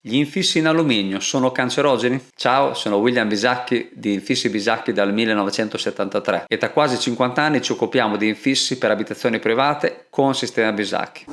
Gli infissi in alluminio sono cancerogeni? Ciao, sono William Bisacchi di Infissi Bisacchi dal 1973 e da quasi 50 anni ci occupiamo di infissi per abitazioni private con sistema Bisacchi.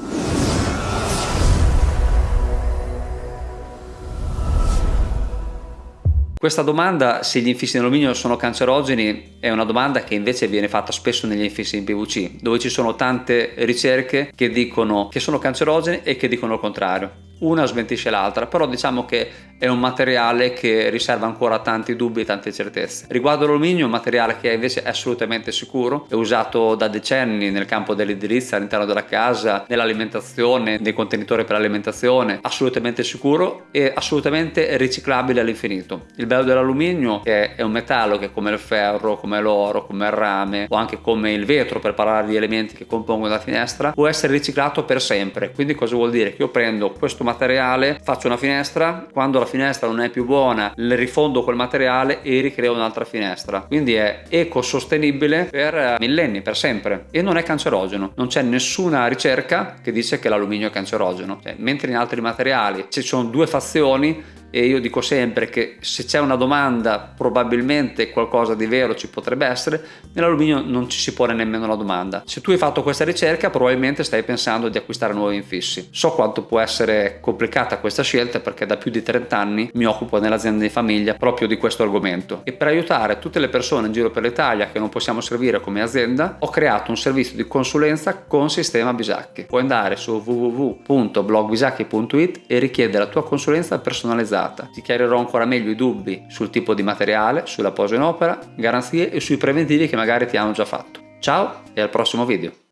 Questa domanda, se gli infissi in alluminio sono cancerogeni, è una domanda che invece viene fatta spesso negli infissi in PVC, dove ci sono tante ricerche che dicono che sono cancerogeni e che dicono il contrario una smentisce l'altra, però diciamo che è un materiale che riserva ancora tanti dubbi e tante certezze. Riguardo l'alluminio, è un materiale che invece è assolutamente sicuro, è usato da decenni nel campo dell'edilizia all'interno della casa, nell'alimentazione, nei contenitori per l'alimentazione, assolutamente sicuro e assolutamente riciclabile all'infinito. Il bello dell'alluminio è, è un metallo che come il ferro, come l'oro, come il rame o anche come il vetro per parlare di elementi che compongono la finestra, può essere riciclato per sempre. Quindi cosa vuol dire? Che io prendo questo materiale, faccio una finestra, quando la finestra non è più buona, le rifondo quel materiale e ricreo un'altra finestra. Quindi è ecosostenibile per eh, millenni, per sempre e non è cancerogeno. Non c'è nessuna ricerca che dice che l'alluminio è cancerogeno. Cioè, mentre in altri materiali ci sono due fazioni e io dico sempre che se c'è una domanda probabilmente qualcosa di vero ci potrebbe essere, nell'alluminio non ci si pone nemmeno la domanda. Se tu hai fatto questa ricerca probabilmente stai pensando di acquistare nuovi infissi. So quanto può essere complicata questa scelta perché da più di 30 anni mi occupo nell'azienda di famiglia proprio di questo argomento e per aiutare tutte le persone in giro per l'Italia che non possiamo servire come azienda ho creato un servizio di consulenza con sistema Bisacchi. Puoi andare su www.blogbisacchi.it e richiedere la tua consulenza personalizzata data. Ti chiarirò ancora meglio i dubbi sul tipo di materiale, sulla posa in opera, garanzie e sui preventivi che magari ti hanno già fatto. Ciao e al prossimo video!